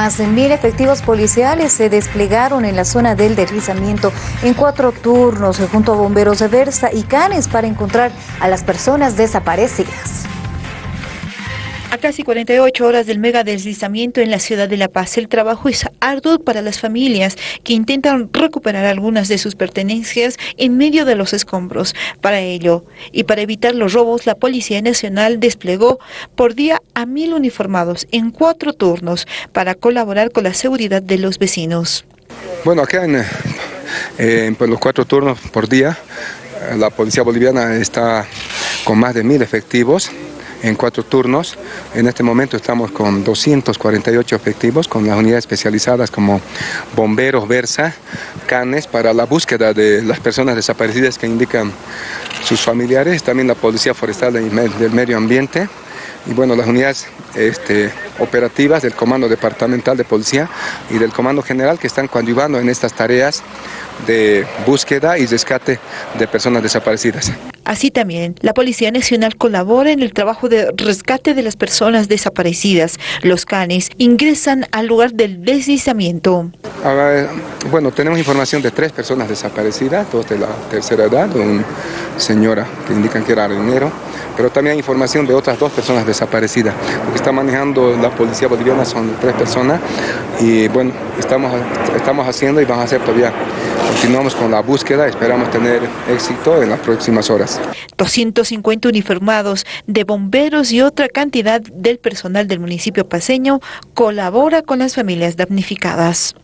Más de mil efectivos policiales se desplegaron en la zona del deslizamiento en cuatro turnos junto a bomberos de Versa y Canes para encontrar a las personas desaparecidas. A casi 48 horas del mega deslizamiento en la ciudad de La Paz, el trabajo es arduo para las familias que intentan recuperar algunas de sus pertenencias en medio de los escombros. Para ello y para evitar los robos, la Policía Nacional desplegó por día a mil uniformados en cuatro turnos para colaborar con la seguridad de los vecinos. Bueno, acá en, eh, los cuatro turnos por día, la Policía Boliviana está con más de mil efectivos en cuatro turnos. En este momento estamos con 248 efectivos, con las unidades especializadas como bomberos, Versa, canes, para la búsqueda de las personas desaparecidas que indican sus familiares, también la Policía Forestal del Medio Ambiente, y bueno, las unidades este, operativas del Comando Departamental de Policía y del Comando General que están coadyuvando en estas tareas de búsqueda y rescate de personas desaparecidas. Así también, la Policía Nacional colabora en el trabajo de rescate de las personas desaparecidas. Los canes ingresan al lugar del deslizamiento. Bueno, tenemos información de tres personas desaparecidas, dos de la tercera edad, una señora que indican que era arenero, pero también hay información de otras dos personas desaparecidas. Lo que está manejando la policía boliviana son tres personas y bueno, estamos, estamos haciendo y vamos a hacer todavía Continuamos con la búsqueda, esperamos tener éxito en las próximas horas. 250 uniformados de bomberos y otra cantidad del personal del municipio paseño colabora con las familias damnificadas.